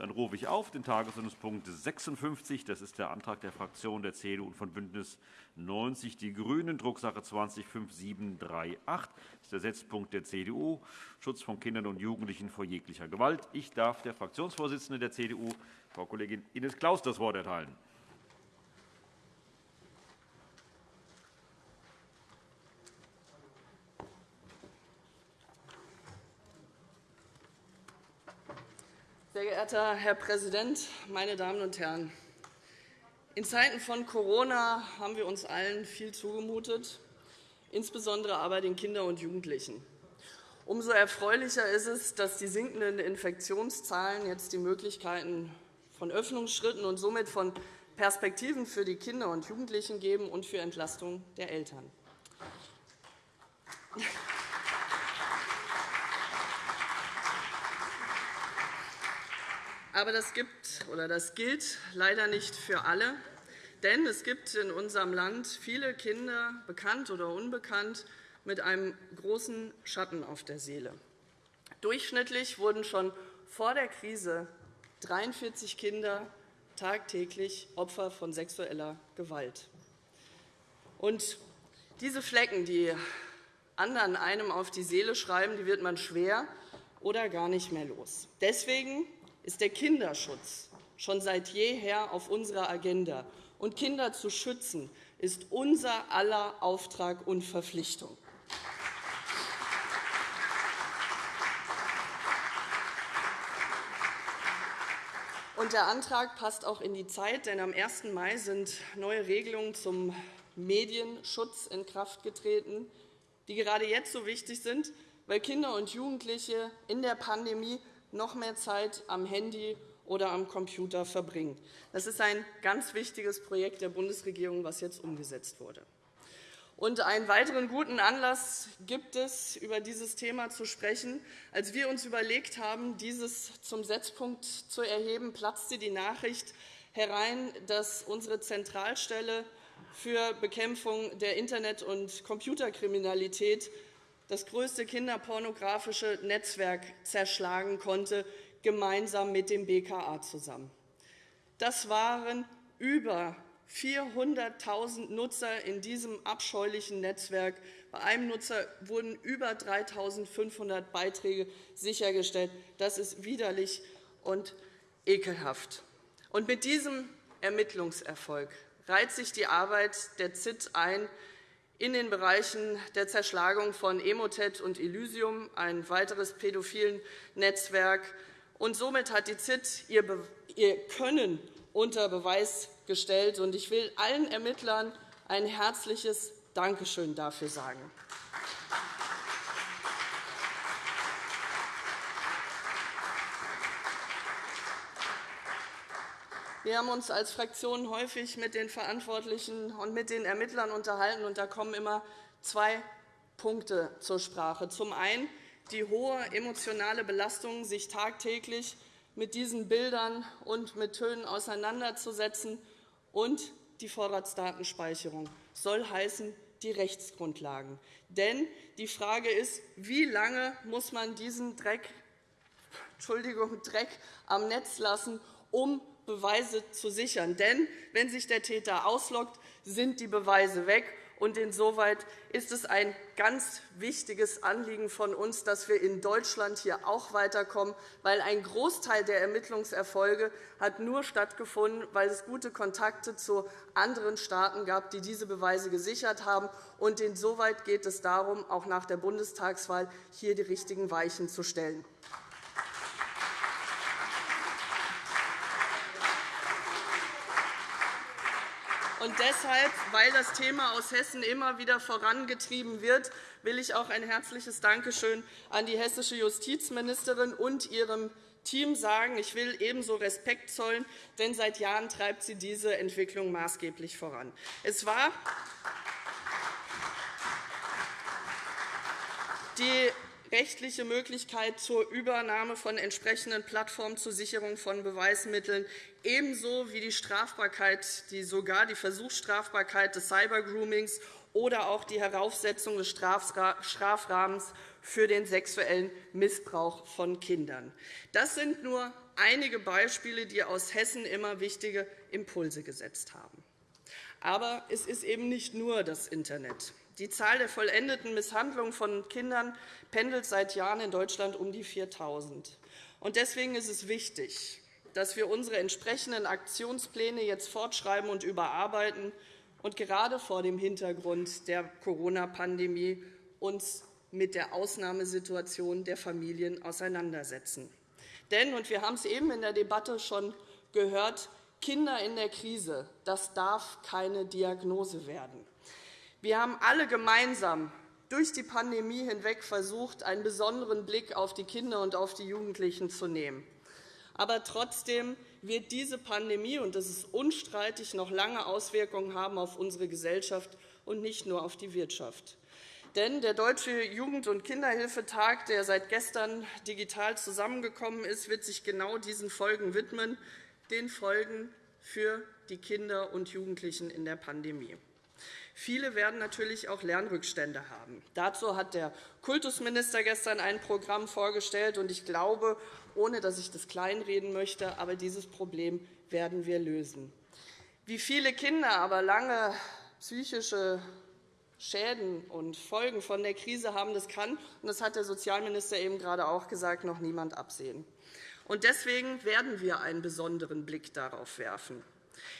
Dann rufe ich auf den Tagesordnungspunkt 56. Das ist der Antrag der Fraktionen der CDU und von BÜNDNIS 90 die GRÜNEN, Drucksache 20-5738. Das ist der Setzpunkt der CDU, Schutz von Kindern und Jugendlichen vor jeglicher Gewalt. Ich darf der Fraktionsvorsitzenden der CDU, Frau Kollegin Ines Claus, das Wort erteilen. Sehr geehrter Herr Präsident, meine Damen und Herren! In Zeiten von Corona haben wir uns allen viel zugemutet, insbesondere aber den Kindern und Jugendlichen. Umso erfreulicher ist es, dass die sinkenden Infektionszahlen jetzt die Möglichkeiten von Öffnungsschritten und somit von Perspektiven für die Kinder und Jugendlichen geben und für Entlastung der Eltern. Aber das, gibt, oder das gilt leider nicht für alle. Denn es gibt in unserem Land viele Kinder, bekannt oder unbekannt, mit einem großen Schatten auf der Seele. Durchschnittlich wurden schon vor der Krise 43 Kinder tagtäglich Opfer von sexueller Gewalt. Und diese Flecken, die anderen einem auf die Seele schreiben, die wird man schwer oder gar nicht mehr los. Deswegen ist der Kinderschutz schon seit jeher auf unserer Agenda. Und Kinder zu schützen, ist unser aller Auftrag und Verpflichtung. Und der Antrag passt auch in die Zeit, denn am 1. Mai sind neue Regelungen zum Medienschutz in Kraft getreten, die gerade jetzt so wichtig sind, weil Kinder und Jugendliche in der Pandemie noch mehr Zeit am Handy oder am Computer verbringen. Das ist ein ganz wichtiges Projekt der Bundesregierung, das jetzt umgesetzt wurde. Und einen weiteren guten Anlass gibt es, über dieses Thema zu sprechen. Als wir uns überlegt haben, dieses zum Setzpunkt zu erheben, platzte die Nachricht herein, dass unsere Zentralstelle für Bekämpfung der Internet- und Computerkriminalität das größte kinderpornografische Netzwerk zerschlagen konnte, gemeinsam mit dem BKA zusammen. Das waren über 400.000 Nutzer in diesem abscheulichen Netzwerk. Bei einem Nutzer wurden über 3.500 Beiträge sichergestellt. Das ist widerlich und ekelhaft. Und mit diesem Ermittlungserfolg reiht sich die Arbeit der ZIT ein, in den Bereichen der Zerschlagung von Emotet und Elysium, ein weiteres pädophilen Netzwerk. Und somit hat die ZIT ihr Können unter Beweis gestellt. Ich will allen Ermittlern ein herzliches Dankeschön dafür sagen. Wir haben uns als Fraktion häufig mit den Verantwortlichen und mit den Ermittlern unterhalten. und Da kommen immer zwei Punkte zur Sprache. Zum einen die hohe emotionale Belastung, sich tagtäglich mit diesen Bildern und mit Tönen auseinanderzusetzen, und die Vorratsdatenspeicherung soll heißen die Rechtsgrundlagen. Denn die Frage ist, wie lange muss man diesen Dreck, Entschuldigung, Dreck am Netz lassen, um Beweise zu sichern. Denn wenn sich der Täter ausloggt, sind die Beweise weg. Und insoweit ist es ein ganz wichtiges Anliegen von uns, dass wir in Deutschland hier auch weiterkommen, weil ein Großteil der Ermittlungserfolge hat nur stattgefunden, weil es gute Kontakte zu anderen Staaten gab, die diese Beweise gesichert haben. Und insoweit geht es darum, auch nach der Bundestagswahl hier die richtigen Weichen zu stellen. Und deshalb, weil das Thema aus Hessen immer wieder vorangetrieben wird, will ich auch ein herzliches Dankeschön an die hessische Justizministerin und ihrem Team sagen. Ich will ebenso Respekt zollen, denn seit Jahren treibt sie diese Entwicklung maßgeblich voran. Es war die rechtliche Möglichkeit zur Übernahme von entsprechenden Plattformen zur Sicherung von Beweismitteln, ebenso wie die Strafbarkeit, die sogar die Versuchsstrafbarkeit des Cybergroomings oder auch die Heraufsetzung des Strafrahmens für den sexuellen Missbrauch von Kindern. Das sind nur einige Beispiele, die aus Hessen immer wichtige Impulse gesetzt haben. Aber es ist eben nicht nur das Internet. Die Zahl der vollendeten Misshandlungen von Kindern pendelt seit Jahren in Deutschland um die 4.000. Deswegen ist es wichtig, dass wir unsere entsprechenden Aktionspläne jetzt fortschreiben und überarbeiten und gerade vor dem Hintergrund der Corona-Pandemie uns mit der Ausnahmesituation der Familien auseinandersetzen. Denn, und wir haben es eben in der Debatte schon gehört, Kinder in der Krise, das darf keine Diagnose werden. Wir haben alle gemeinsam durch die Pandemie hinweg versucht, einen besonderen Blick auf die Kinder und auf die Jugendlichen zu nehmen. Aber trotzdem wird diese Pandemie, und das ist unstreitig, noch lange Auswirkungen haben auf unsere Gesellschaft und nicht nur auf die Wirtschaft. Denn der Deutsche Jugend- und Kinderhilfetag, der seit gestern digital zusammengekommen ist, wird sich genau diesen Folgen widmen, den Folgen für die Kinder und Jugendlichen in der Pandemie. Viele werden natürlich auch Lernrückstände haben. Dazu hat der Kultusminister gestern ein Programm vorgestellt. und Ich glaube, ohne dass ich das kleinreden möchte, aber dieses Problem werden wir lösen. Wie viele Kinder aber lange psychische Schäden und Folgen von der Krise haben, das kann, und das hat der Sozialminister eben gerade auch gesagt, noch niemand absehen. Und deswegen werden wir einen besonderen Blick darauf werfen.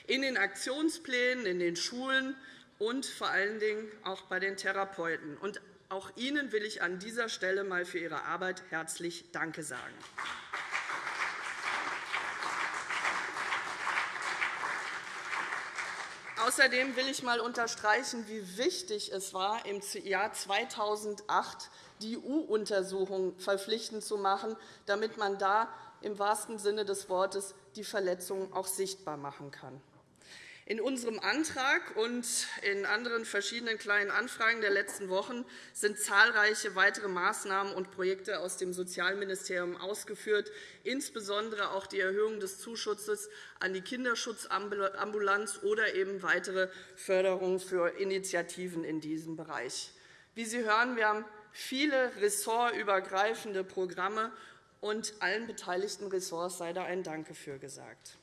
In den Aktionsplänen, in den Schulen und vor allen Dingen auch bei den Therapeuten. Und auch Ihnen will ich an dieser Stelle einmal für Ihre Arbeit herzlich Danke sagen. Außerdem will ich einmal unterstreichen, wie wichtig es war, im Jahr 2008 die EU-Untersuchung verpflichtend zu machen, damit man da im wahrsten Sinne des Wortes die Verletzungen auch sichtbar machen kann. In unserem Antrag und in anderen verschiedenen kleinen Anfragen der letzten Wochen sind zahlreiche weitere Maßnahmen und Projekte aus dem Sozialministerium ausgeführt, insbesondere auch die Erhöhung des Zuschusses an die Kinderschutzambulanz oder eben weitere Förderung für Initiativen in diesem Bereich. Wie Sie hören, wir haben viele ressortübergreifende Programme, und allen beteiligten Ressorts sei da ein Danke für gesagt.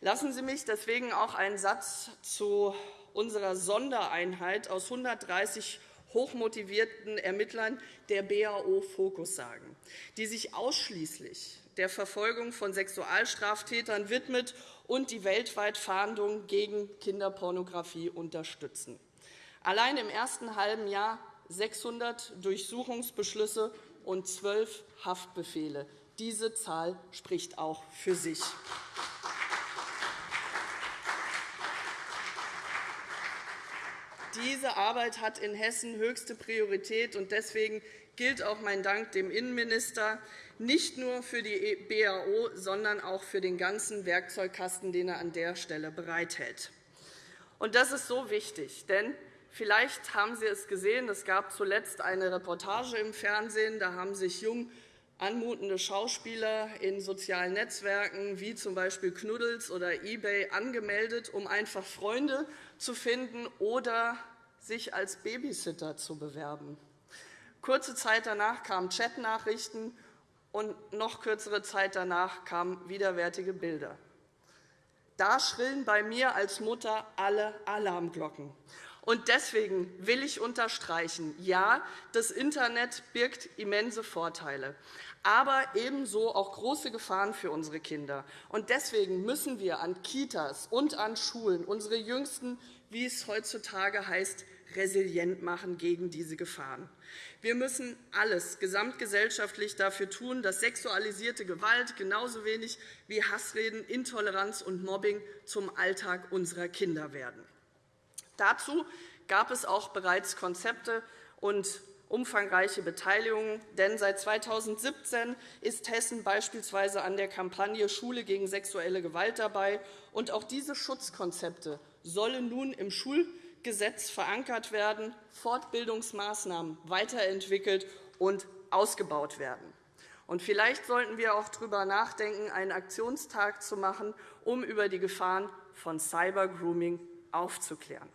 Lassen Sie mich deswegen auch einen Satz zu unserer Sondereinheit aus 130 hochmotivierten Ermittlern der BAO Fokus sagen, die sich ausschließlich der Verfolgung von Sexualstraftätern widmet und die weltweit Fahndung gegen Kinderpornografie unterstützen. Allein im ersten halben Jahr 600 Durchsuchungsbeschlüsse und zwölf Haftbefehle. Diese Zahl spricht auch für sich. Diese Arbeit hat in Hessen höchste Priorität. und Deswegen gilt auch mein Dank dem Innenminister, nicht nur für die BAO, sondern auch für den ganzen Werkzeugkasten, den er an der Stelle bereithält. Das ist so wichtig, denn vielleicht haben Sie es gesehen, es gab zuletzt eine Reportage im Fernsehen. Da haben sich jung anmutende Schauspieler in sozialen Netzwerken wie z. B. Knuddels oder eBay angemeldet, um einfach Freunde zu finden oder sich als Babysitter zu bewerben. Kurze Zeit danach kamen Chatnachrichten, und noch kürzere Zeit danach kamen widerwärtige Bilder. Da schrillen bei mir als Mutter alle Alarmglocken. Und deswegen will ich unterstreichen, ja, das Internet birgt immense Vorteile aber ebenso auch große Gefahren für unsere Kinder. Und deswegen müssen wir an Kitas und an Schulen unsere Jüngsten, wie es heutzutage heißt, resilient machen gegen diese Gefahren. Wir müssen alles gesamtgesellschaftlich dafür tun, dass sexualisierte Gewalt genauso wenig wie Hassreden, Intoleranz und Mobbing zum Alltag unserer Kinder werden. Dazu gab es auch bereits Konzepte und umfangreiche Beteiligung. Denn seit 2017 ist Hessen beispielsweise an der Kampagne Schule gegen sexuelle Gewalt dabei. Und auch diese Schutzkonzepte sollen nun im Schulgesetz verankert werden, Fortbildungsmaßnahmen weiterentwickelt und ausgebaut werden. Und vielleicht sollten wir auch darüber nachdenken, einen Aktionstag zu machen, um über die Gefahren von Cybergrooming aufzuklären.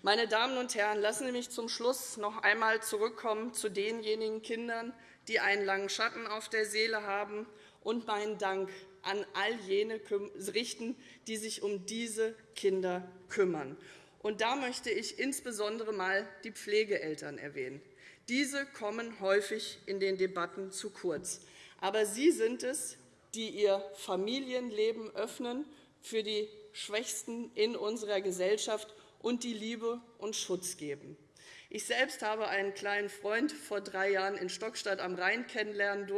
Meine Damen und Herren, lassen Sie mich zum Schluss noch einmal zurückkommen zu denjenigen Kindern, die einen langen Schatten auf der Seele haben, und meinen Dank an all jene richten, die sich um diese Kinder kümmern. Und da möchte ich insbesondere einmal die Pflegeeltern erwähnen. Diese kommen häufig in den Debatten zu kurz. Aber sie sind es, die ihr Familienleben öffnen für die Schwächsten in unserer Gesellschaft und die Liebe und Schutz geben. Ich selbst habe einen kleinen Freund vor drei Jahren in Stockstadt am Rhein kennenlernen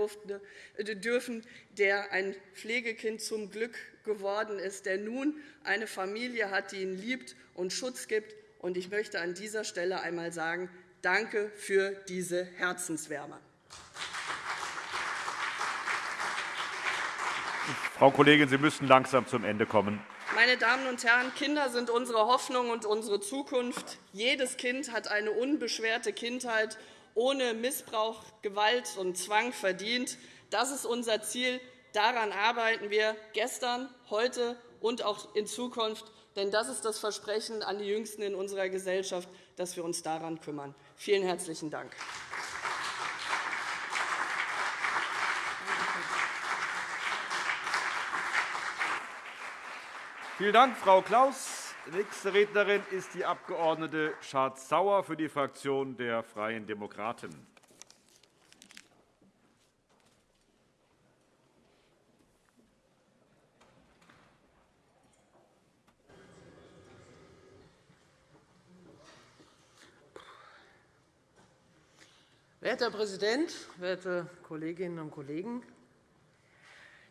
äh, dürfen, der ein Pflegekind zum Glück geworden ist, der nun eine Familie hat, die ihn liebt und Schutz gibt. Und ich möchte an dieser Stelle einmal sagen, danke für diese Herzenswärme. Frau Kollegin, Sie müssen langsam zum Ende kommen. Meine Damen und Herren, Kinder sind unsere Hoffnung und unsere Zukunft. Jedes Kind hat eine unbeschwerte Kindheit ohne Missbrauch, Gewalt und Zwang verdient. Das ist unser Ziel. Daran arbeiten wir gestern, heute und auch in Zukunft. Denn das ist das Versprechen an die Jüngsten in unserer Gesellschaft, dass wir uns daran kümmern. Vielen herzlichen Dank. Vielen Dank, Frau Klaus. Nächste Rednerin ist die Abg. Schardt-Sauer für die Fraktion der Freien Demokraten. Werter Herr Präsident, werte Kolleginnen und Kollegen!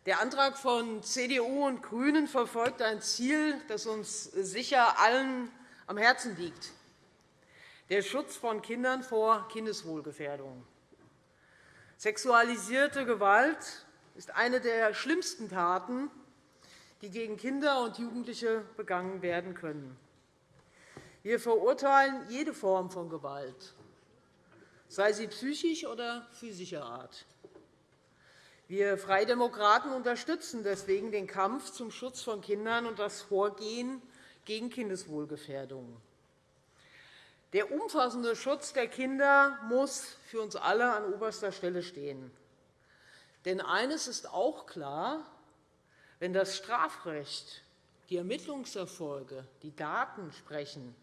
Der Antrag von CDU und GRÜNEN verfolgt ein Ziel, das uns sicher allen am Herzen liegt, der Schutz von Kindern vor Kindeswohlgefährdung. Sexualisierte Gewalt ist eine der schlimmsten Taten, die gegen Kinder und Jugendliche begangen werden können. Wir verurteilen jede Form von Gewalt, sei sie psychisch oder physischer Art. Wir Freie Demokraten unterstützen deswegen den Kampf zum Schutz von Kindern und das Vorgehen gegen Kindeswohlgefährdung. Der umfassende Schutz der Kinder muss für uns alle an oberster Stelle stehen. Denn eines ist auch klar, wenn das Strafrecht, die Ermittlungserfolge, die Daten sprechen,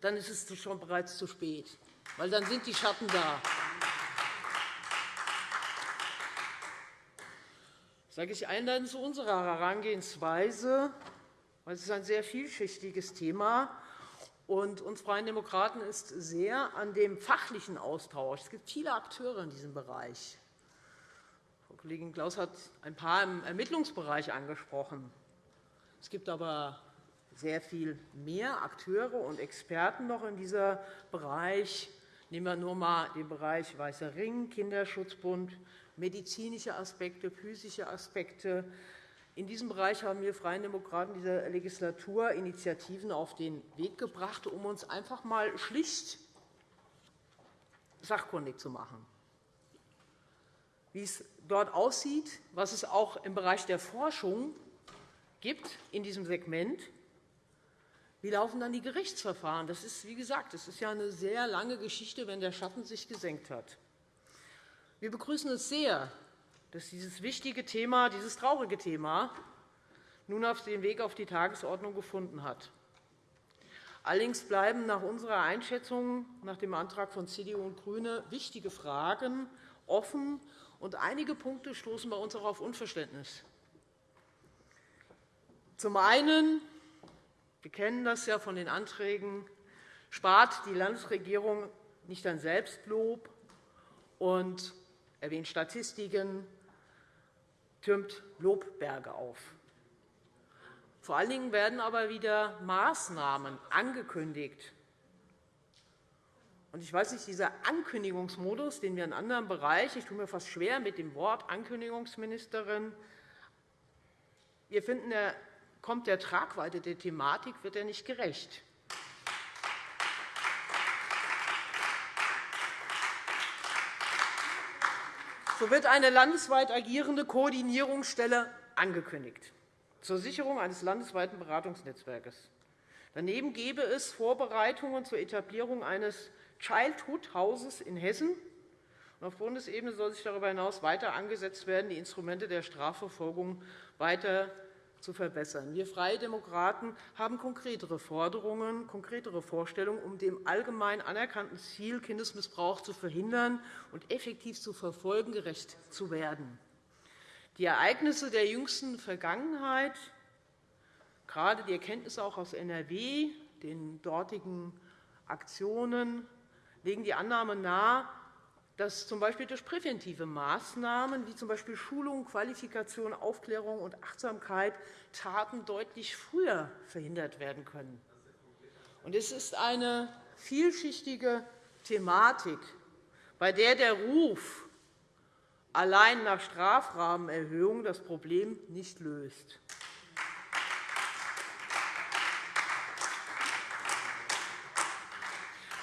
dann ist es schon bereits zu spät, weil dann sind die Schatten da. Sage ich einleitend zu unserer Herangehensweise, weil es ist ein sehr vielschichtiges Thema und uns Freien Demokraten ist sehr an dem fachlichen Austausch. Es gibt viele Akteure in diesem Bereich. Frau Kollegin Klaus hat ein paar im Ermittlungsbereich angesprochen. Es gibt aber sehr viel mehr Akteure und Experten noch in diesem Bereich. Nehmen wir nur einmal den Bereich Weißer Ring, Kinderschutzbund, medizinische Aspekte, physische Aspekte. In diesem Bereich haben wir Freien Demokraten dieser Legislatur Initiativen auf den Weg gebracht, um uns einfach einmal schlicht sachkundig zu machen, wie es dort aussieht, was es auch im Bereich der Forschung gibt in diesem Segment. Wie laufen dann die Gerichtsverfahren? Das ist, wie gesagt, das ist ja eine sehr lange Geschichte, wenn der Schatten sich gesenkt hat. Wir begrüßen es sehr, dass dieses wichtige Thema, dieses traurige Thema nun auf den Weg auf die Tagesordnung gefunden hat. Allerdings bleiben nach unserer Einschätzung nach dem Antrag von CDU und GRÜNE wichtige Fragen offen, und einige Punkte stoßen bei uns auch auf Unverständnis. Zum einen, wir kennen das ja von den Anträgen, spart die Landesregierung nicht an Selbstlob und erwähnt Statistiken, türmt Lobberge auf. Vor allen Dingen werden aber wieder Maßnahmen angekündigt. Ich weiß nicht, dieser Ankündigungsmodus, den wir in anderen Bereichen, ich tue mir fast schwer mit dem Wort Ankündigungsministerin, wir finden, kommt der Tragweite der Thematik wird er nicht gerecht. So wird eine landesweit agierende Koordinierungsstelle angekündigt zur Sicherung eines landesweiten Beratungsnetzwerkes. Daneben gäbe es Vorbereitungen zur Etablierung eines Childhood-Hauses in Hessen Auf Bundesebene soll sich darüber hinaus weiter angesetzt werden, die Instrumente der Strafverfolgung weiter zu verbessern. Wir Freie Demokraten haben konkretere Forderungen, konkretere Vorstellungen, um dem allgemein anerkannten Ziel, Kindesmissbrauch zu verhindern und effektiv zu verfolgen, gerecht zu werden. Die Ereignisse der jüngsten Vergangenheit, gerade die Erkenntnisse auch aus NRW, den dortigen Aktionen, legen die Annahme nahe, dass z.B. durch präventive Maßnahmen wie z.B. Schulung, Qualifikation, Aufklärung und Achtsamkeit Taten deutlich früher verhindert werden können. Es ist eine vielschichtige Thematik, bei der der Ruf allein nach Strafrahmenerhöhung das Problem nicht löst.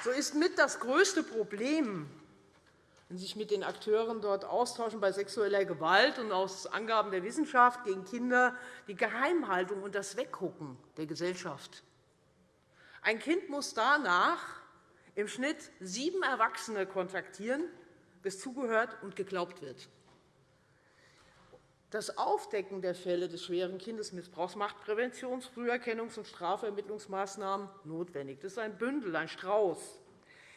So ist mit das größte Problem sich mit den Akteuren dort austauschen bei sexueller Gewalt und aus Angaben der Wissenschaft gegen Kinder die Geheimhaltung und das Weggucken der Gesellschaft. Ein Kind muss danach im Schnitt sieben Erwachsene kontaktieren, bis zugehört und geglaubt wird. Das Aufdecken der Fälle des schweren Kindesmissbrauchs macht Präventions-, Früherkennungs- und Strafvermittlungsmaßnahmen notwendig. Das ist ein Bündel, ein Strauß.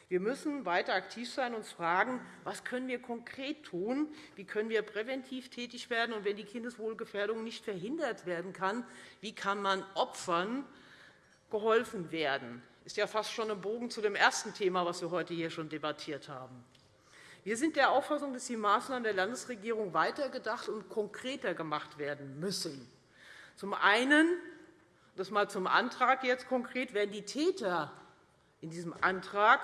Wir müssen weiter aktiv sein und uns fragen, was können wir konkret tun, wie können wir präventiv tätig werden, und wenn die Kindeswohlgefährdung nicht verhindert werden kann, wie kann man Opfern geholfen werden. Das ist ja fast schon ein Bogen zu dem ersten Thema, das wir heute hier schon debattiert haben. Wir sind der Auffassung, dass die Maßnahmen der Landesregierung weitergedacht und konkreter gemacht werden müssen. Zum einen, das mal zum Antrag jetzt konkret, werden die Täter in diesem Antrag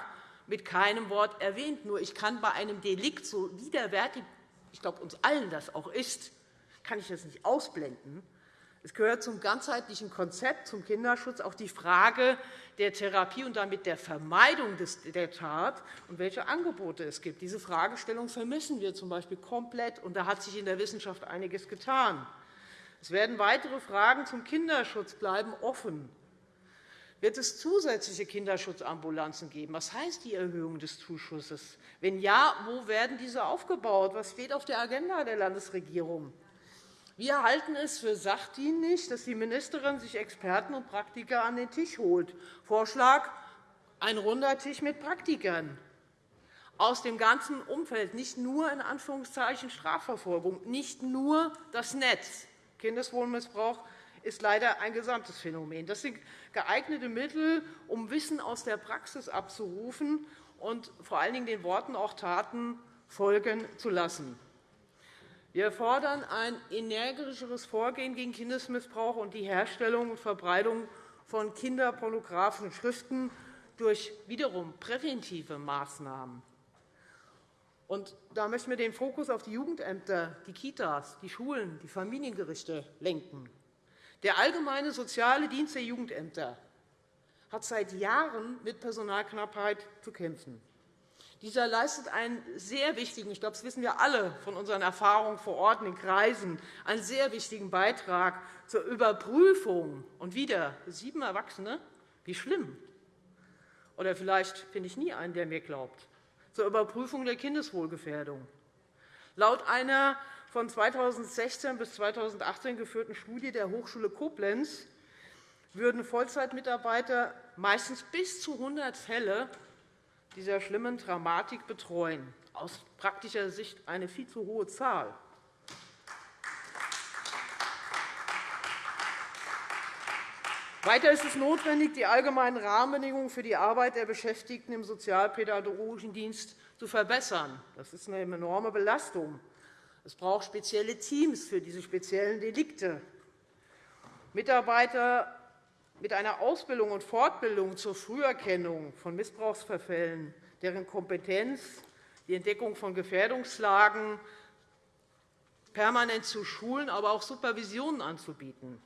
mit keinem Wort erwähnt. Nur ich kann bei einem Delikt, so widerwärtig ich glaube, uns allen das auch ist, kann ich das nicht ausblenden. Es gehört zum ganzheitlichen Konzept zum Kinderschutz auch die Frage der Therapie und damit der Vermeidung der Tat und welche Angebote es gibt. Diese Fragestellung vermissen wir z.B. komplett, und da hat sich in der Wissenschaft einiges getan. Es werden weitere Fragen zum Kinderschutz bleiben offen. Wird es zusätzliche Kinderschutzambulanzen geben? Was heißt die Erhöhung des Zuschusses? Wenn ja, wo werden diese aufgebaut? Was steht auf der Agenda der Landesregierung? Wir halten es für sachdienlich, dass die Ministerin sich Experten und Praktiker an den Tisch holt. Vorschlag ein runder Tisch mit Praktikern aus dem ganzen Umfeld, nicht nur in Anführungszeichen Strafverfolgung, nicht nur das Netz, Kindeswohlmissbrauch, ist leider ein gesamtes Phänomen. Das sind geeignete Mittel, um Wissen aus der Praxis abzurufen und vor allen Dingen den Worten auch Taten folgen zu lassen. Wir fordern ein energischeres Vorgehen gegen Kindesmissbrauch und die Herstellung und Verbreitung von kinderpornografischen Schriften durch wiederum präventive Maßnahmen. Und da möchten wir den Fokus auf die Jugendämter, die Kitas, die Schulen, die Familiengerichte lenken. Der Allgemeine Soziale Dienst der Jugendämter hat seit Jahren mit Personalknappheit zu kämpfen. Dieser leistet einen sehr wichtigen, ich glaube, das wissen wir alle von unseren Erfahrungen vor Ort in den Kreisen, einen sehr wichtigen Beitrag zur Überprüfung. Und wieder sieben Erwachsene, wie schlimm. Oder vielleicht finde ich nie einen, der mir glaubt. Zur Überprüfung der Kindeswohlgefährdung. Laut einer von 2016 bis 2018 geführten Studie der Hochschule Koblenz würden Vollzeitmitarbeiter meistens bis zu 100 Fälle dieser schlimmen Dramatik betreuen. Aus praktischer Sicht eine viel zu hohe Zahl. Weiter ist es notwendig, die allgemeinen Rahmenbedingungen für die Arbeit der Beschäftigten im sozialpädagogischen Dienst zu verbessern. Das ist eine enorme Belastung. Es braucht spezielle Teams für diese speziellen Delikte. Mitarbeiter mit einer Ausbildung und Fortbildung zur Früherkennung von Missbrauchsverfällen, deren Kompetenz die Entdeckung von Gefährdungslagen permanent zu schulen, aber auch Supervisionen anzubieten.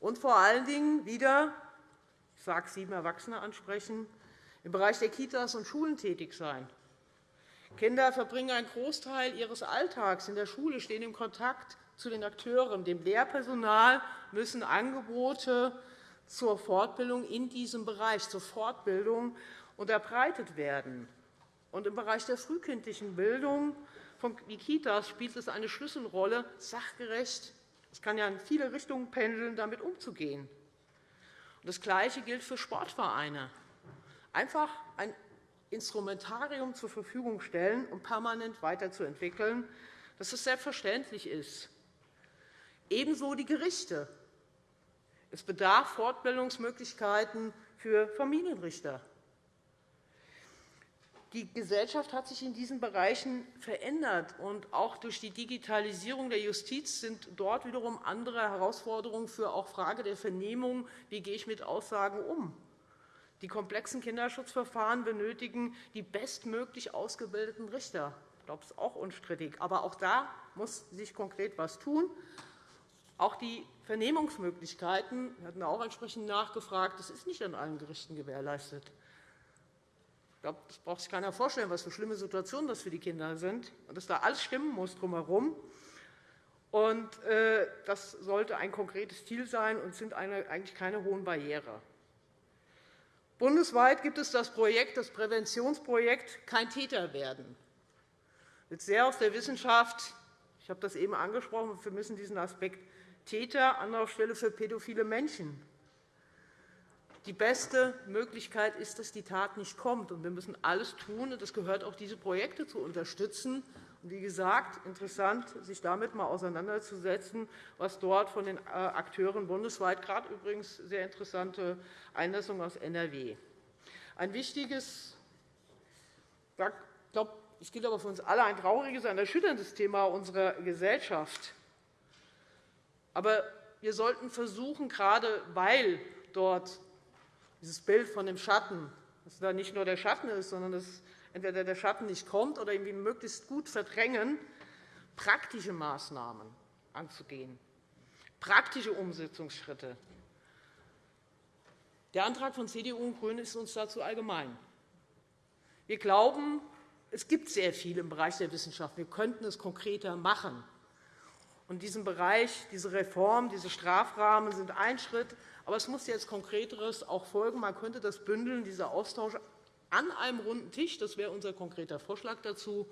Und vor allen Dingen wieder, ich sage sieben Erwachsene ansprechen, im Bereich der Kitas und Schulen tätig sein. Kinder verbringen einen Großteil ihres Alltags in der Schule, stehen im Kontakt zu den Akteuren. Dem Lehrpersonal müssen Angebote zur Fortbildung in diesem Bereich, zur Fortbildung unterbreitet werden. Und Im Bereich der frühkindlichen Bildung von Kitas spielt es eine Schlüsselrolle, sachgerecht, es kann ja in viele Richtungen pendeln, damit umzugehen. Das Gleiche gilt für Sportvereine. Einfach ein Instrumentarium zur Verfügung stellen, um permanent weiterzuentwickeln, dass es selbstverständlich ist. Ebenso die Gerichte. Es bedarf Fortbildungsmöglichkeiten für Familienrichter. Die Gesellschaft hat sich in diesen Bereichen verändert. und Auch durch die Digitalisierung der Justiz sind dort wiederum andere Herausforderungen für auch Frage der Vernehmung. Wie gehe ich mit Aussagen um? Die komplexen Kinderschutzverfahren benötigen die bestmöglich ausgebildeten Richter. Ich glaube, das ist auch unstrittig. Aber auch da muss sich konkret etwas tun. Auch die Vernehmungsmöglichkeiten, wir hatten auch entsprechend nachgefragt, das ist nicht an allen Gerichten gewährleistet. Ich glaube, das braucht sich keiner vorstellen, was für schlimme Situationen das für die Kinder sind und dass da alles stimmen muss drumherum. Und, äh, das sollte ein konkretes Ziel sein und sind eigentlich keine hohen Barrieren. Bundesweit gibt es das Projekt, das Präventionsprojekt Kein Täter werden. Wird sehr aus der Wissenschaft. Ich habe das eben angesprochen. Wir müssen diesen Aspekt Täter, Anlaufstelle für pädophile Menschen. Die beste Möglichkeit ist, dass die Tat nicht kommt. wir müssen alles tun, und das gehört auch, diese Projekte zu unterstützen. Wie gesagt, interessant, sich damit einmal auseinanderzusetzen, was dort von den äh, Akteuren bundesweit, gerade übrigens sehr interessante Einlassung aus NRW. Ein wichtiges, ich glaube, es gilt aber für uns alle, ein trauriges, ein erschütterndes Thema unserer Gesellschaft. Aber wir sollten versuchen, gerade weil dort dieses Bild von dem Schatten, dass da nicht nur der Schatten ist, sondern dass entweder der Schatten nicht kommt oder irgendwie möglichst gut verdrängen, praktische Maßnahmen anzugehen, praktische Umsetzungsschritte. Der Antrag von CDU und GRÜNEN ist uns dazu allgemein. Wir glauben, es gibt sehr viel im Bereich der Wissenschaft. Wir könnten es konkreter machen. In diesem Bereich, diese Reform, diese Strafrahmen sind ein Schritt. Aber es muss jetzt Konkreteres auch folgen. Man könnte das bündeln, dieser Austausch an einem runden Tisch, das wäre unser konkreter Vorschlag dazu,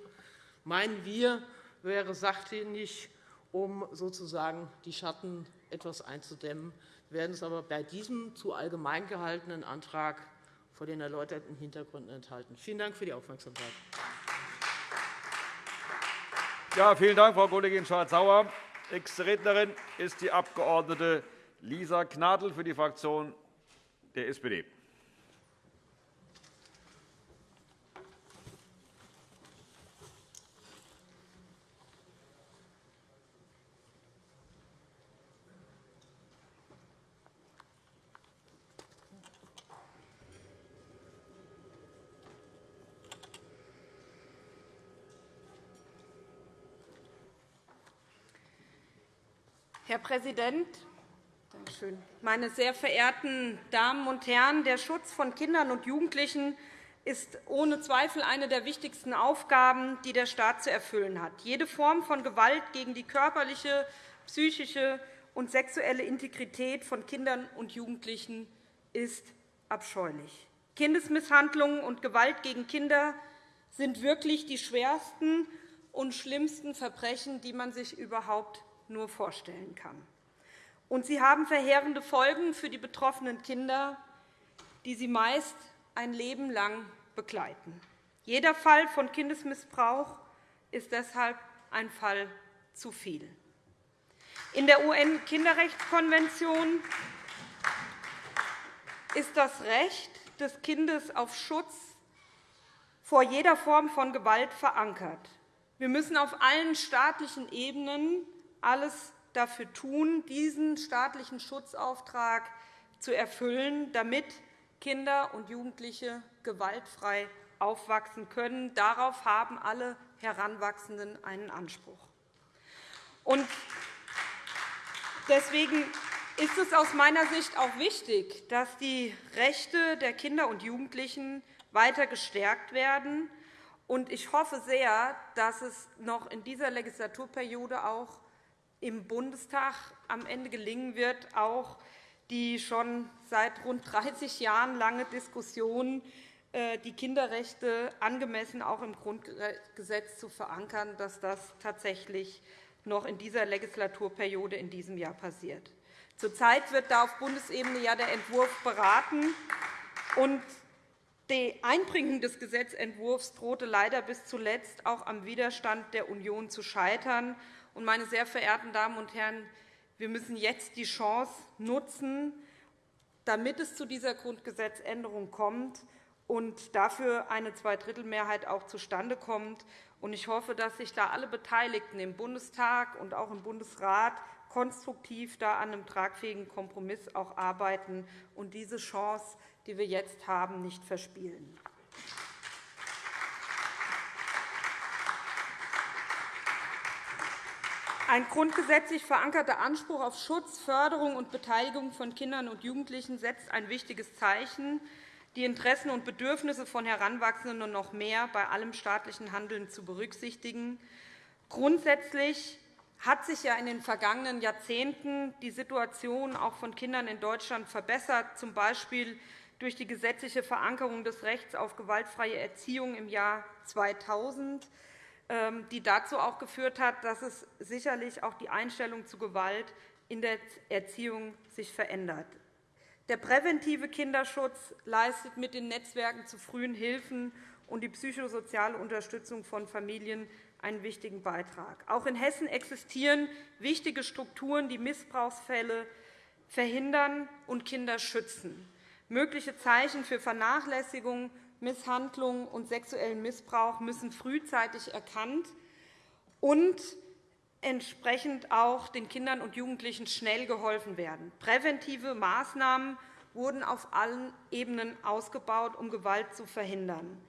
meinen wir, wäre sachdienlich, um sozusagen die Schatten etwas einzudämmen. Wir werden es aber bei diesem zu allgemein gehaltenen Antrag vor den erläuterten Hintergründen enthalten. Vielen Dank für die Aufmerksamkeit. Ja, vielen Dank, Frau Kollegin Schardt-Sauer. Nächste Rednerin ist die Abg. Lisa Gnadl für die Fraktion der SPD. Herr Präsident, meine sehr verehrten Damen und Herren! Der Schutz von Kindern und Jugendlichen ist ohne Zweifel eine der wichtigsten Aufgaben, die der Staat zu erfüllen hat. Jede Form von Gewalt gegen die körperliche, psychische und sexuelle Integrität von Kindern und Jugendlichen ist abscheulich. Kindesmisshandlungen und Gewalt gegen Kinder sind wirklich die schwersten und schlimmsten Verbrechen, die man sich überhaupt nur vorstellen kann. Und sie haben verheerende Folgen für die betroffenen Kinder, die sie meist ein Leben lang begleiten. Jeder Fall von Kindesmissbrauch ist deshalb ein Fall zu viel. In der UN-Kinderrechtskonvention ist das Recht des Kindes auf Schutz vor jeder Form von Gewalt verankert. Wir müssen auf allen staatlichen Ebenen alles dafür tun, diesen staatlichen Schutzauftrag zu erfüllen, damit Kinder und Jugendliche gewaltfrei aufwachsen können. Darauf haben alle Heranwachsenden einen Anspruch. Deswegen ist es aus meiner Sicht auch wichtig, dass die Rechte der Kinder und Jugendlichen weiter gestärkt werden. Ich hoffe sehr, dass es noch in dieser Legislaturperiode auch im Bundestag am Ende gelingen wird, auch die schon seit rund 30 Jahren lange Diskussion äh, die Kinderrechte angemessen auch im Grundgesetz zu verankern, dass das tatsächlich noch in dieser Legislaturperiode in diesem Jahr passiert. Zurzeit wird da auf Bundesebene ja der Entwurf beraten. Und die Einbringung des Gesetzentwurfs drohte leider bis zuletzt auch am Widerstand der Union zu scheitern. Meine sehr verehrten Damen und Herren, wir müssen jetzt die Chance nutzen, damit es zu dieser Grundgesetzänderung kommt und dafür eine Zweidrittelmehrheit auch zustande kommt. Ich hoffe, dass sich da alle Beteiligten im Bundestag und auch im Bundesrat konstruktiv da an einem tragfähigen Kompromiss auch arbeiten und diese Chance, die wir jetzt haben, nicht verspielen. Ein grundgesetzlich verankerter Anspruch auf Schutz, Förderung und Beteiligung von Kindern und Jugendlichen setzt ein wichtiges Zeichen, die Interessen und Bedürfnisse von Heranwachsenden noch mehr bei allem staatlichen Handeln zu berücksichtigen. Grundsätzlich hat sich ja in den vergangenen Jahrzehnten die Situation auch von Kindern in Deutschland verbessert, z. B. durch die gesetzliche Verankerung des Rechts auf gewaltfreie Erziehung im Jahr 2000, ähm, die dazu auch geführt hat, dass es sicherlich auch die Einstellung zu Gewalt in der Erziehung sich verändert. Der präventive Kinderschutz leistet mit den Netzwerken zu frühen Hilfen und die psychosoziale Unterstützung von Familien einen wichtigen Beitrag. Auch in Hessen existieren wichtige Strukturen, die Missbrauchsfälle verhindern und Kinder schützen. Mögliche Zeichen für Vernachlässigung, Misshandlung und sexuellen Missbrauch müssen frühzeitig erkannt und entsprechend auch den Kindern und Jugendlichen schnell geholfen werden. Präventive Maßnahmen wurden auf allen Ebenen ausgebaut, um Gewalt zu verhindern.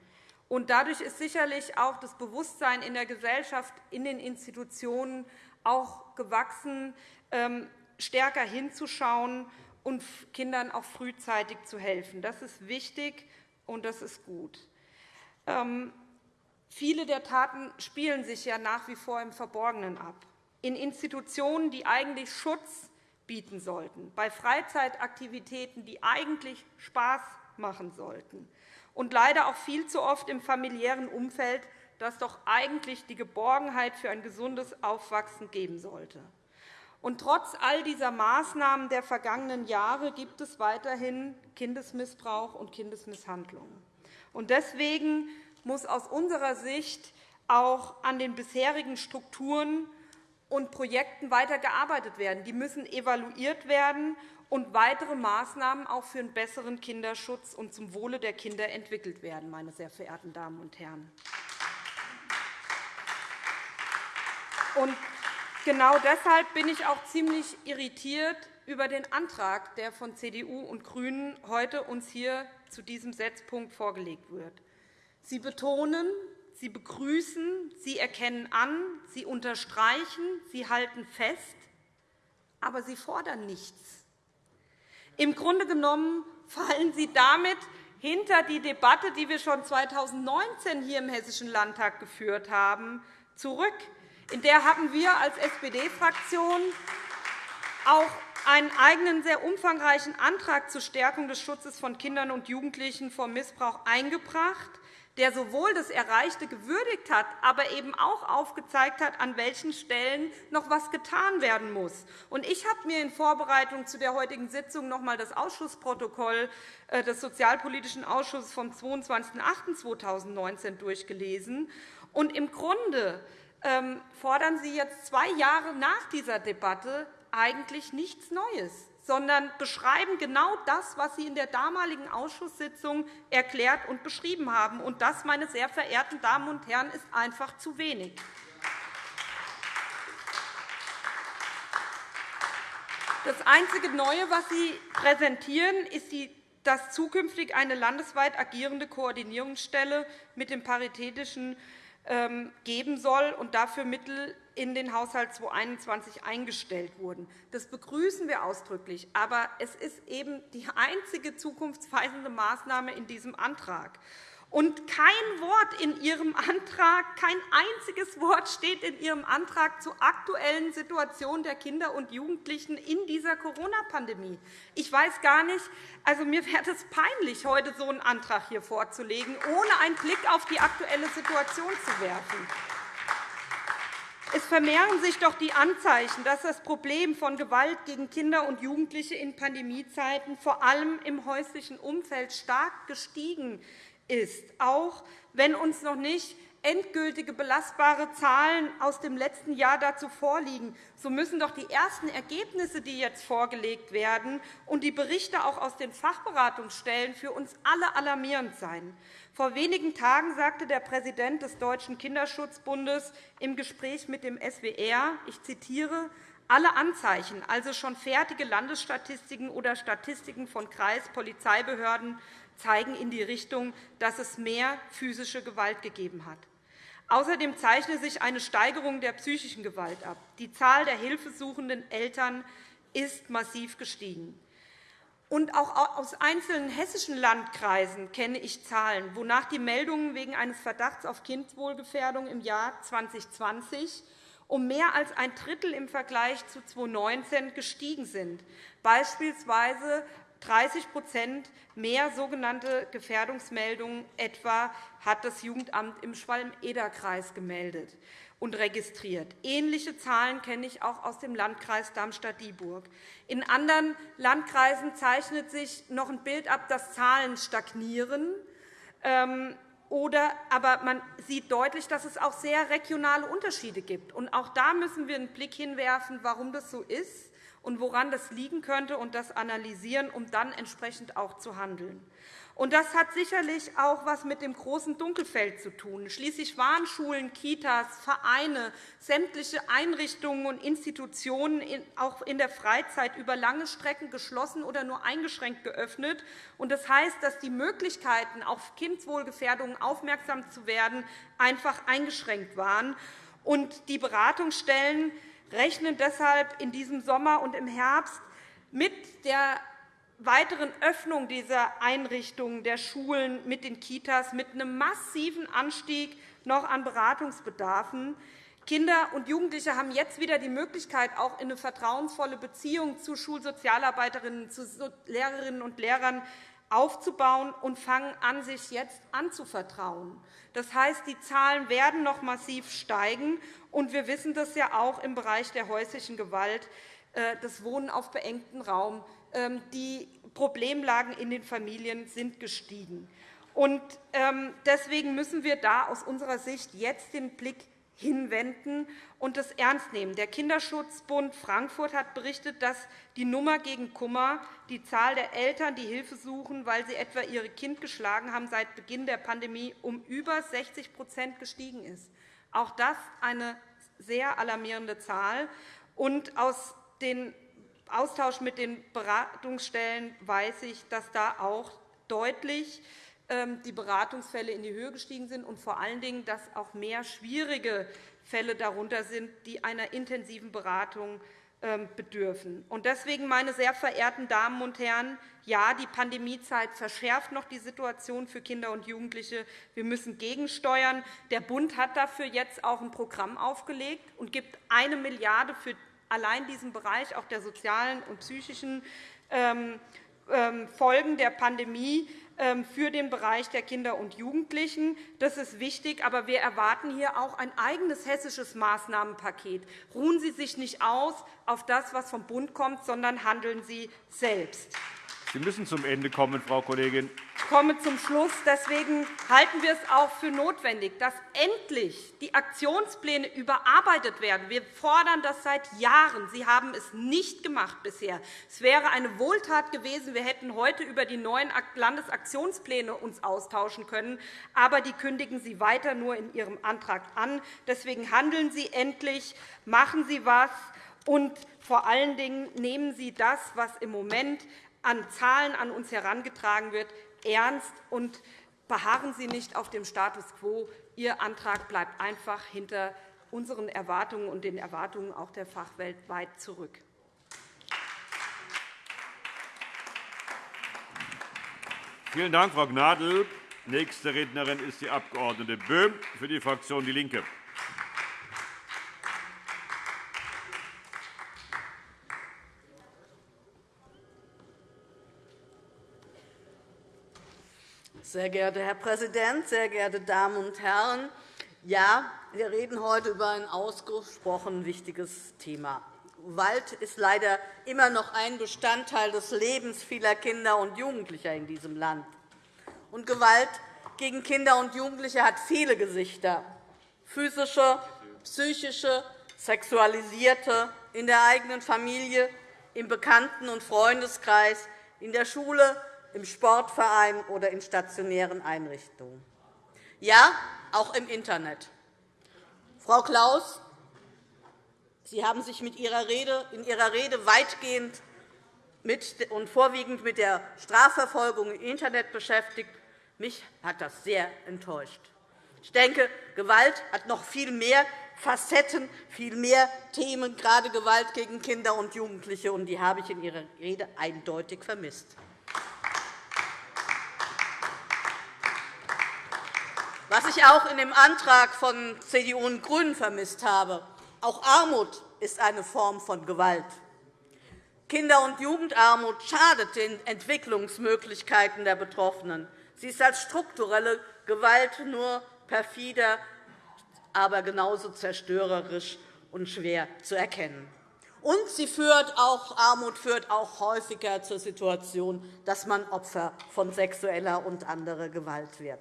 Und dadurch ist sicherlich auch das Bewusstsein in der Gesellschaft, in den Institutionen auch gewachsen, ähm, stärker hinzuschauen und Kindern auch frühzeitig zu helfen. Das ist wichtig, und das ist gut. Ähm, viele der Taten spielen sich ja nach wie vor im Verborgenen ab, in Institutionen, die eigentlich Schutz bieten sollten, bei Freizeitaktivitäten, die eigentlich Spaß machen sollten und leider auch viel zu oft im familiären Umfeld, das doch eigentlich die Geborgenheit für ein gesundes Aufwachsen geben sollte. Und trotz all dieser Maßnahmen der vergangenen Jahre gibt es weiterhin Kindesmissbrauch und Kindesmisshandlung. Und deswegen muss aus unserer Sicht auch an den bisherigen Strukturen und Projekten weiter gearbeitet werden. Die müssen evaluiert werden und weitere Maßnahmen auch für einen besseren Kinderschutz und zum Wohle der Kinder entwickelt werden, meine sehr verehrten Damen und Herren. Und genau deshalb bin ich auch ziemlich irritiert über den Antrag, der von CDU und GRÜNEN heute uns hier zu diesem Setzpunkt vorgelegt wird. Sie betonen, Sie begrüßen, Sie erkennen an, Sie unterstreichen, Sie halten fest, aber Sie fordern nichts. Im Grunde genommen fallen Sie damit hinter die Debatte, die wir schon 2019 hier im Hessischen Landtag geführt haben, zurück. In der haben wir als SPD-Fraktion auch einen eigenen, sehr umfangreichen Antrag zur Stärkung des Schutzes von Kindern und Jugendlichen vor Missbrauch eingebracht der sowohl das Erreichte gewürdigt hat, aber eben auch aufgezeigt hat, an welchen Stellen noch etwas getan werden muss. Ich habe mir in Vorbereitung zu der heutigen Sitzung noch einmal das Ausschussprotokoll äh, des Sozialpolitischen Ausschusses vom 22.08.2019 durchgelesen. Im Grunde fordern Sie jetzt zwei Jahre nach dieser Debatte eigentlich nichts Neues sondern beschreiben genau das, was Sie in der damaligen Ausschusssitzung erklärt und beschrieben haben. Und das, meine sehr verehrten Damen und Herren, ist einfach zu wenig. Das einzige Neue, was Sie präsentieren, ist, dass zukünftig eine landesweit agierende Koordinierungsstelle mit dem Paritätischen ähm, geben soll und dafür Mittel in den Haushalt 2021 eingestellt wurden. Das begrüßen wir ausdrücklich. Aber es ist eben die einzige zukunftsweisende Maßnahme in diesem Antrag. Und kein Wort in Ihrem Antrag, kein einziges Wort steht in Ihrem Antrag zur aktuellen Situation der Kinder und Jugendlichen in dieser Corona-Pandemie. Ich weiß gar nicht, also mir wäre es peinlich, heute so einen Antrag hier vorzulegen, ohne einen Blick auf die aktuelle Situation zu werfen. Es vermehren sich doch die Anzeichen, dass das Problem von Gewalt gegen Kinder und Jugendliche in Pandemiezeiten vor allem im häuslichen Umfeld stark gestiegen ist, auch wenn uns noch nicht endgültige belastbare Zahlen aus dem letzten Jahr dazu vorliegen, so müssen doch die ersten Ergebnisse, die jetzt vorgelegt werden, und die Berichte auch aus den Fachberatungsstellen für uns alle alarmierend sein. Vor wenigen Tagen sagte der Präsident des Deutschen Kinderschutzbundes im Gespräch mit dem SWR, ich zitiere, alle Anzeichen, also schon fertige Landesstatistiken oder Statistiken von Kreis-, Polizeibehörden, zeigen in die Richtung, dass es mehr physische Gewalt gegeben hat. Außerdem zeichne sich eine Steigerung der psychischen Gewalt ab. Die Zahl der hilfesuchenden Eltern ist massiv gestiegen. Und auch aus einzelnen hessischen Landkreisen kenne ich Zahlen, wonach die Meldungen wegen eines Verdachts auf Kindeswohlgefährdung im Jahr 2020 um mehr als ein Drittel im Vergleich zu 2019 gestiegen sind. Beispielsweise 30% mehr sogenannte Gefährdungsmeldungen etwa hat das Jugendamt im Schwalm-Eder-Kreis gemeldet und registriert. Ähnliche Zahlen kenne ich auch aus dem Landkreis Darmstadt-Dieburg. In anderen Landkreisen zeichnet sich noch ein Bild ab, dass Zahlen stagnieren. Ähm, oder, aber man sieht deutlich, dass es auch sehr regionale Unterschiede gibt. Und auch da müssen wir einen Blick hinwerfen, warum das so ist und woran das liegen könnte, und das analysieren, um dann entsprechend auch zu handeln. Das hat sicherlich auch etwas mit dem großen Dunkelfeld zu tun. Schließlich waren Schulen, Kitas, Vereine, sämtliche Einrichtungen und Institutionen auch in der Freizeit über lange Strecken geschlossen oder nur eingeschränkt geöffnet. Das heißt, dass die Möglichkeiten, auf Kindeswohlgefährdungen aufmerksam zu werden, einfach eingeschränkt waren. Und die Beratungsstellen rechnen deshalb in diesem Sommer und im Herbst mit der weiteren Öffnung dieser Einrichtungen, der Schulen mit den Kitas, mit einem massiven Anstieg noch an Beratungsbedarfen. Kinder und Jugendliche haben jetzt wieder die Möglichkeit, auch in eine vertrauensvolle Beziehung zu Schulsozialarbeiterinnen, zu Lehrerinnen und Lehrern aufzubauen und fangen an, sich jetzt anzuvertrauen. Das heißt, die Zahlen werden noch massiv steigen. Und wir wissen das ja auch im Bereich der häuslichen Gewalt, äh, das Wohnen auf beengtem Raum. Ähm, die Problemlagen in den Familien sind gestiegen. Ähm, deswegen müssen wir da aus unserer Sicht jetzt den Blick hinwenden und das ernst nehmen. Der Kinderschutzbund Frankfurt hat berichtet, dass die Nummer gegen Kummer, die Zahl der Eltern, die Hilfe suchen, weil sie etwa ihr Kind geschlagen haben, seit Beginn der Pandemie um über 60% gestiegen ist. Auch das eine sehr alarmierende Zahl. Und aus dem Austausch mit den Beratungsstellen weiß ich, dass da auch deutlich die Beratungsfälle in die Höhe gestiegen sind und vor allen Dingen, dass auch mehr schwierige Fälle darunter sind, die einer intensiven Beratung ähm, bedürfen. Deswegen, meine sehr verehrten Damen und Herren, ja, die Pandemiezeit verschärft noch die Situation für Kinder und Jugendliche. Wir müssen gegensteuern. Der Bund hat dafür jetzt auch ein Programm aufgelegt und gibt eine Milliarde für allein diesen Bereich auch der sozialen und psychischen ähm, Folgen der Pandemie ähm, für den Bereich der Kinder und Jugendlichen. Das ist wichtig, aber wir erwarten hier auch ein eigenes hessisches Maßnahmenpaket. Ruhen Sie sich nicht aus auf das, was vom Bund kommt, sondern handeln Sie selbst. Sie müssen zum Ende kommen, Frau Kollegin. Ich komme zum Schluss. Deswegen halten wir es auch für notwendig, dass endlich die Aktionspläne überarbeitet werden. Wir fordern das seit Jahren. Sie haben es nicht gemacht bisher. Es wäre eine Wohltat gewesen, wir hätten heute über die neuen Landesaktionspläne uns austauschen können. Aber die kündigen Sie weiter nur in Ihrem Antrag an. Deswegen handeln Sie endlich, machen Sie etwas, und vor allen Dingen nehmen Sie das, was im Moment an Zahlen an uns herangetragen wird, ernst und beharren Sie nicht auf dem Status quo. Ihr Antrag bleibt einfach hinter unseren Erwartungen und den Erwartungen auch der Fachwelt weit zurück. Vielen Dank, Frau Gnadl. Nächste Rednerin ist die Abg. Böhm für die Fraktion DIE LINKE. Sehr geehrter Herr Präsident, sehr geehrte Damen und Herren! Ja, wir reden heute über ein ausgesprochen wichtiges Thema. Gewalt ist leider immer noch ein Bestandteil des Lebens vieler Kinder und Jugendlicher in diesem Land. Und Gewalt gegen Kinder und Jugendliche hat viele Gesichter physische, psychische, sexualisierte, in der eigenen Familie, im Bekannten- und Freundeskreis, in der Schule, im Sportverein oder in stationären Einrichtungen. Ja, auch im Internet. Frau Klaus, Sie haben sich mit Ihrer Rede, in Ihrer Rede weitgehend mit und vorwiegend mit der Strafverfolgung im Internet beschäftigt. Mich hat das sehr enttäuscht. Ich denke, Gewalt hat noch viel mehr Facetten, viel mehr Themen, gerade Gewalt gegen Kinder und Jugendliche, und die habe ich in Ihrer Rede eindeutig vermisst. Was ich auch in dem Antrag von CDU und GRÜNEN vermisst habe, auch Armut ist eine Form von Gewalt. Kinder- und Jugendarmut schadet den Entwicklungsmöglichkeiten der Betroffenen. Sie ist als strukturelle Gewalt nur perfider, aber genauso zerstörerisch und schwer zu erkennen. Und sie führt auch, Armut führt auch häufiger zur Situation, dass man Opfer von sexueller und anderer Gewalt wird.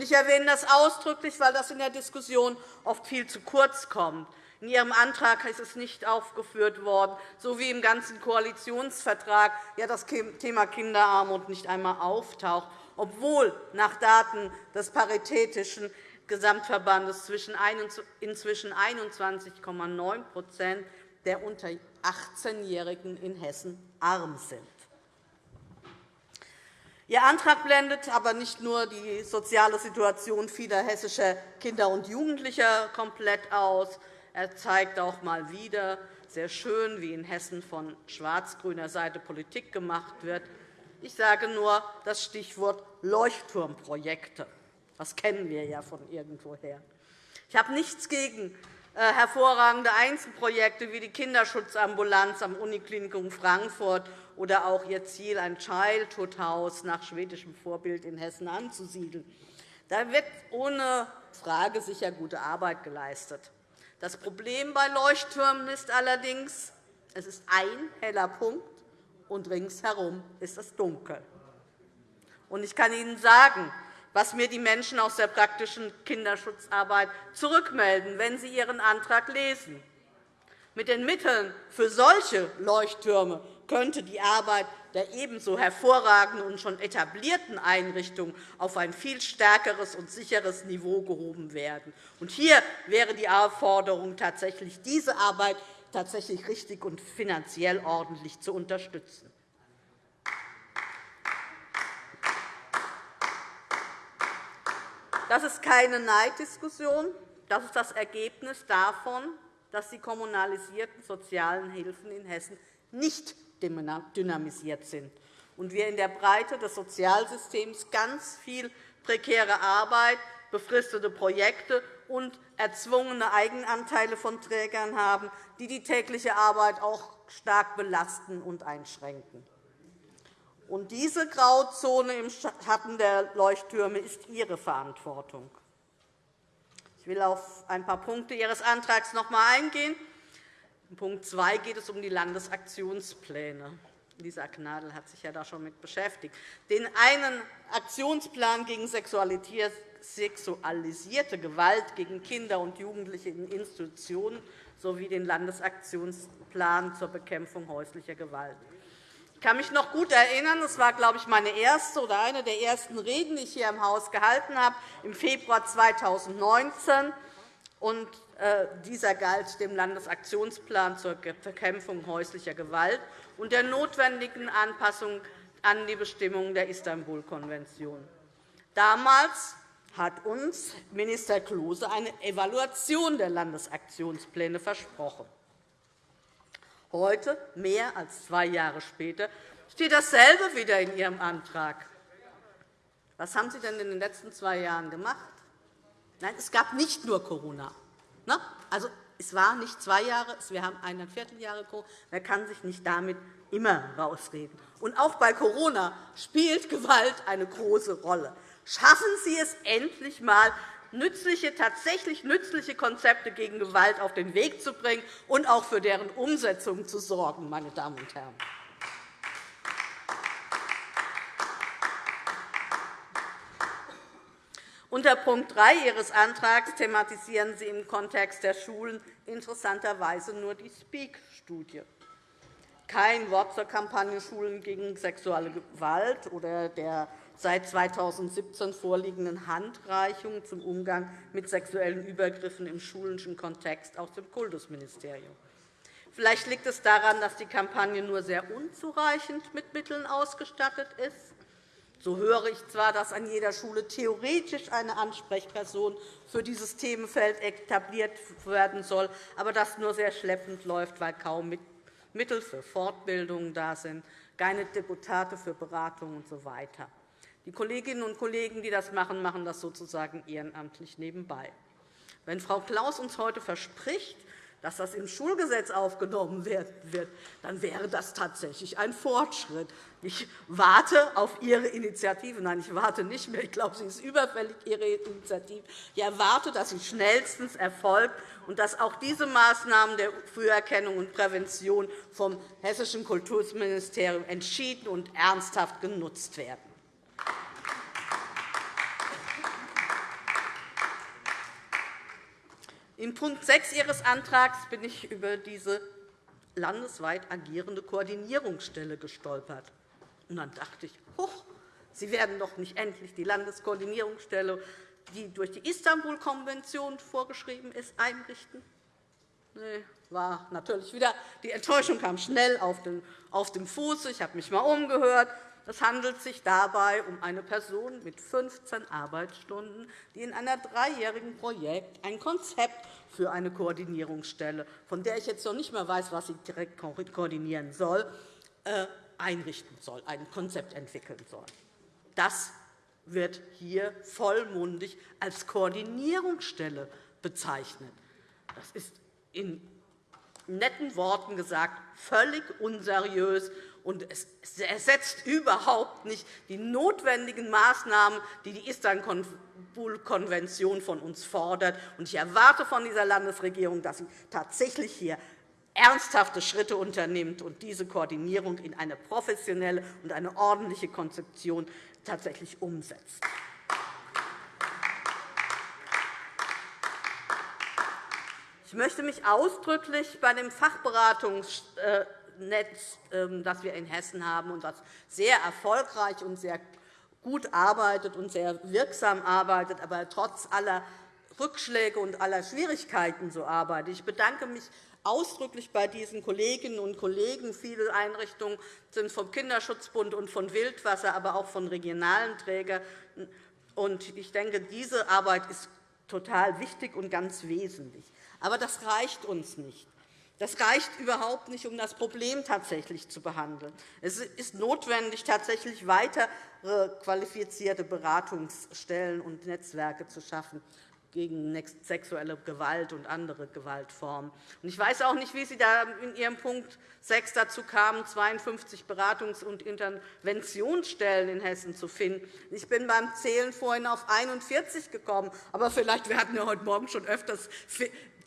Ich erwähne das ausdrücklich, weil das in der Diskussion oft viel zu kurz kommt. In Ihrem Antrag ist es nicht aufgeführt worden, so wie im ganzen Koalitionsvertrag das Thema Kinderarmut nicht einmal auftaucht, obwohl nach Daten des Paritätischen Gesamtverbandes inzwischen 21,9% der unter 18-Jährigen in Hessen arm sind. Ihr Antrag blendet aber nicht nur die soziale Situation vieler hessischer Kinder und Jugendlicher komplett aus. Er zeigt auch einmal wieder sehr schön, wie in Hessen von schwarz-grüner Seite Politik gemacht wird. Ich sage nur das Stichwort Leuchtturmprojekte. Das kennen wir ja von irgendwoher. Ich habe nichts gegen äh, hervorragende Einzelprojekte wie die Kinderschutzambulanz am Uniklinikum Frankfurt oder auch ihr Ziel, ein Childhood-Haus nach schwedischem Vorbild in Hessen anzusiedeln. Da wird ohne Frage sicher gute Arbeit geleistet. Das Problem bei Leuchttürmen ist allerdings, es ist ein heller Punkt, und ringsherum ist es dunkel. Ich kann Ihnen sagen, was mir die Menschen aus der praktischen Kinderschutzarbeit zurückmelden, wenn sie Ihren Antrag lesen. Mit den Mitteln für solche Leuchttürme könnte die Arbeit der ebenso hervorragenden und schon etablierten Einrichtungen auf ein viel stärkeres und sicheres Niveau gehoben werden. hier wäre die Aufforderung, tatsächlich diese Arbeit tatsächlich richtig und finanziell ordentlich zu unterstützen. Das ist keine Neiddiskussion. Das ist das Ergebnis davon, dass die kommunalisierten sozialen Hilfen in Hessen nicht dynamisiert sind und wir in der Breite des Sozialsystems ganz viel prekäre Arbeit, befristete Projekte und erzwungene Eigenanteile von Trägern haben, die die tägliche Arbeit auch stark belasten und einschränken. Und diese Grauzone im Schatten der Leuchttürme ist Ihre Verantwortung. Ich will auf ein paar Punkte Ihres Antrags noch einmal eingehen. In Punkt 2 geht es um die Landesaktionspläne. Lisa Gnadl hat sich ja da schon mit beschäftigt. Den einen Aktionsplan gegen sexualisierte Gewalt gegen Kinder und Jugendliche in Institutionen sowie den Landesaktionsplan zur Bekämpfung häuslicher Gewalt. Ich kann mich noch gut erinnern, das war, glaube ich, meine erste oder eine der ersten Reden, die ich hier im Haus gehalten habe, im Februar 2019. Und, dieser galt dem Landesaktionsplan zur Bekämpfung häuslicher Gewalt und der notwendigen Anpassung an die Bestimmungen der Istanbul-Konvention. Damals hat uns Minister Klose eine Evaluation der Landesaktionspläne versprochen. Heute, mehr als zwei Jahre später, steht dasselbe wieder in Ihrem Antrag. Was haben Sie denn in den letzten zwei Jahren gemacht? Nein, es gab nicht nur Corona. Also, es war nicht zwei Jahre, wir haben eineinviertel Jahre Corona. Man kann sich nicht damit immer rausreden. Und auch bei Corona spielt Gewalt eine große Rolle. Schaffen Sie es endlich einmal, nützliche, tatsächlich nützliche Konzepte gegen Gewalt auf den Weg zu bringen und auch für deren Umsetzung zu sorgen, meine Damen und Herren. Unter Punkt 3 Ihres Antrags thematisieren Sie im Kontext der Schulen interessanterweise nur die SPEAK-Studie. Kein Wort zur Kampagne Schulen gegen sexuelle Gewalt oder der seit 2017 vorliegenden Handreichung zum Umgang mit sexuellen Übergriffen im schulischen Kontext aus dem Kultusministerium. Vielleicht liegt es daran, dass die Kampagne nur sehr unzureichend mit Mitteln ausgestattet ist. So höre ich zwar, dass an jeder Schule theoretisch eine Ansprechperson für dieses Themenfeld etabliert werden soll, aber das nur sehr schleppend läuft, weil kaum Mittel für Fortbildungen da sind, keine Deputate für Beratung usw. Die Kolleginnen und Kollegen, die das machen, machen das sozusagen ehrenamtlich nebenbei. Wenn Frau Klaus uns heute verspricht, dass das im Schulgesetz aufgenommen wird, dann wäre das tatsächlich ein Fortschritt. Ich warte auf Ihre Initiative. Nein, ich warte nicht mehr. Ich glaube, sie ist überfällig, Ihre Initiative. Ich erwarte, dass sie schnellstens erfolgt und dass auch diese Maßnahmen der Früherkennung und Prävention vom Hessischen Kultusministerium entschieden und ernsthaft genutzt werden. In Punkt 6 Ihres Antrags bin ich über diese landesweit agierende Koordinierungsstelle gestolpert. Und dann dachte ich, hoch, Sie werden doch nicht endlich die Landeskoordinierungsstelle, die durch die Istanbul-Konvention vorgeschrieben ist, einrichten? Nee, war natürlich wieder, die Enttäuschung kam schnell auf dem Fuß. Ich habe mich einmal umgehört es handelt sich dabei um eine Person mit 15 Arbeitsstunden, die in einem dreijährigen Projekt ein Konzept für eine Koordinierungsstelle, von der ich jetzt noch nicht einmal weiß, was sie direkt koordinieren soll, äh, einrichten soll, ein Konzept entwickeln soll. Das wird hier vollmundig als Koordinierungsstelle bezeichnet. Das ist in netten Worten gesagt völlig unseriös und es ersetzt überhaupt nicht die notwendigen Maßnahmen, die die Istanbul-Konvention von uns fordert. Ich erwarte von dieser Landesregierung, dass sie tatsächlich hier ernsthafte Schritte unternimmt und diese Koordinierung in eine professionelle und eine ordentliche Konzeption tatsächlich umsetzt. Ich möchte mich ausdrücklich bei dem Fachberatungs äh, Netz, ähm, das wir in Hessen haben und das sehr erfolgreich und sehr gut arbeitet und sehr wirksam arbeitet, aber trotz aller Rückschläge und aller Schwierigkeiten so arbeitet. Ich bedanke mich ausdrücklich bei diesen Kolleginnen und Kollegen. Viele Einrichtungen sind vom Kinderschutzbund und von Wildwasser, aber auch von regionalen Trägern. Ich denke, diese Arbeit ist total wichtig und ganz wesentlich. Aber das reicht uns nicht. Das reicht überhaupt nicht, um das Problem tatsächlich zu behandeln. Es ist notwendig, tatsächlich weitere qualifizierte Beratungsstellen und Netzwerke zu schaffen gegen sexuelle Gewalt und andere Gewaltformen. Ich weiß auch nicht, wie Sie da in Ihrem Punkt 6 dazu kamen, 52 Beratungs- und Interventionsstellen in Hessen zu finden. Ich bin beim Zählen vorhin auf 41 gekommen. Aber vielleicht werden wir heute Morgen schon öfters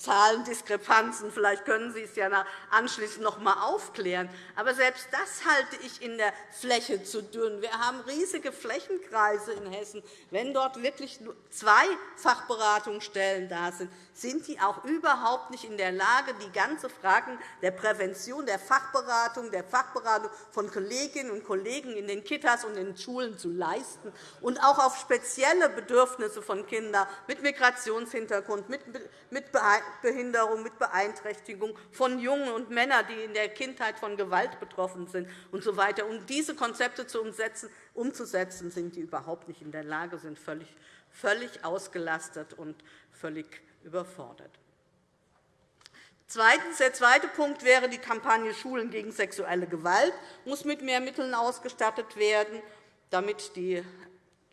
Zahlendiskrepanzen. Vielleicht können Sie es ja anschließend noch einmal aufklären. Aber selbst das halte ich in der Fläche zu dünn. Wir haben riesige Flächenkreise in Hessen. Wenn dort wirklich nur zwei Fachberatungsstellen da sind, sind die auch überhaupt nicht in der Lage, die ganzen Fragen der Prävention, der Fachberatung, der Fachberatung von Kolleginnen und Kollegen in den Kitas und in den Schulen zu leisten und auch auf spezielle Bedürfnisse von Kindern mit Migrationshintergrund, mit Behinderung, mit Beeinträchtigung, von Jungen und Männern, die in der Kindheit von Gewalt betroffen sind usw. So weiter. Um diese Konzepte zu umzusetzen, sind die überhaupt nicht in der Lage, sind völlig, völlig ausgelastet und völlig überfordert. Zweitens, der zweite Punkt wäre, die Kampagne Schulen gegen sexuelle Gewalt muss mit mehr Mitteln ausgestattet werden, damit die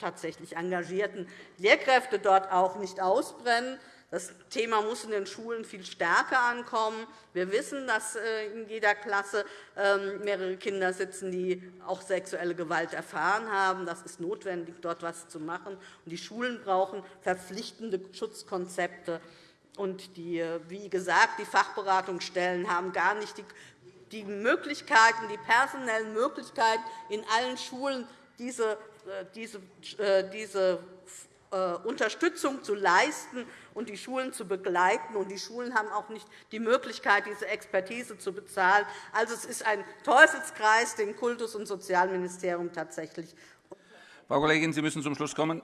tatsächlich engagierten Lehrkräfte dort auch nicht ausbrennen. Das Thema muss in den Schulen viel stärker ankommen. Wir wissen, dass äh, in jeder Klasse ähm, mehrere Kinder sitzen, die auch sexuelle Gewalt erfahren haben. Das ist notwendig, dort etwas zu machen. Die Schulen brauchen verpflichtende Schutzkonzepte. Äh, wie gesagt, die Fachberatungsstellen haben gar nicht die Möglichkeiten, die personellen Möglichkeiten, in allen Schulen diese, äh, Unterstützung zu leisten und die Schulen zu begleiten. Und die Schulen haben auch nicht die Möglichkeit, diese Expertise zu bezahlen. Also, es ist ein Teufelskreis, den Kultus- und Sozialministerium tatsächlich. Frau Kollegin, Sie müssen zum Schluss kommen.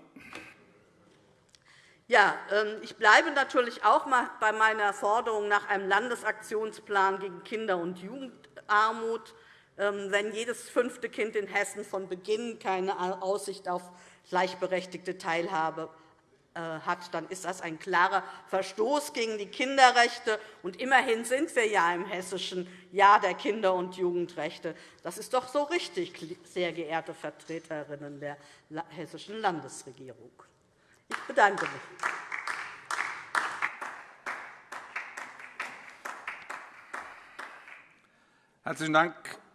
Ja, ähm, ich bleibe natürlich auch bei meiner Forderung nach einem Landesaktionsplan gegen Kinder- und Jugendarmut. Ähm, wenn jedes fünfte Kind in Hessen von Beginn keine Aussicht auf gleichberechtigte Teilhabe äh, hat, dann ist das ein klarer Verstoß gegen die Kinderrechte. Und immerhin sind wir ja im hessischen Jahr der Kinder- und Jugendrechte. Das ist doch so richtig, sehr geehrte Vertreterinnen der hessischen Landesregierung. Ich bedanke mich. Herzlichen Dank,